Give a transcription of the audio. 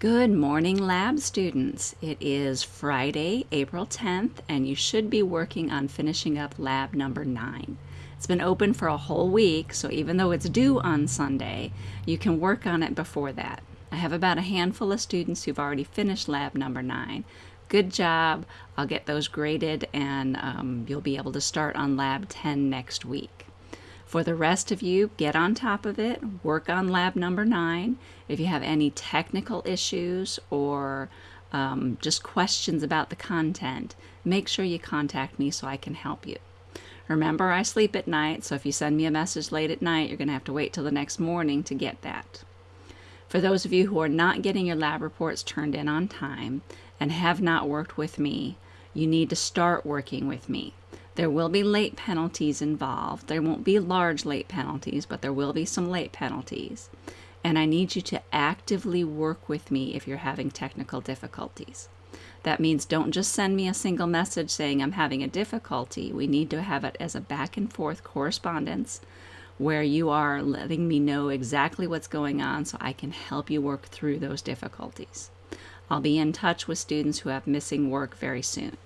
Good morning, lab students. It is Friday, April 10th, and you should be working on finishing up lab number nine. It's been open for a whole week, so even though it's due on Sunday, you can work on it before that. I have about a handful of students who've already finished lab number nine. Good job. I'll get those graded and um, you'll be able to start on lab 10 next week. For the rest of you, get on top of it, work on lab number nine. If you have any technical issues or um, just questions about the content, make sure you contact me so I can help you. Remember, I sleep at night, so if you send me a message late at night, you're going to have to wait till the next morning to get that. For those of you who are not getting your lab reports turned in on time and have not worked with me, you need to start working with me. There will be late penalties involved. There won't be large late penalties, but there will be some late penalties. And I need you to actively work with me if you're having technical difficulties. That means don't just send me a single message saying I'm having a difficulty. We need to have it as a back and forth correspondence where you are letting me know exactly what's going on so I can help you work through those difficulties. I'll be in touch with students who have missing work very soon.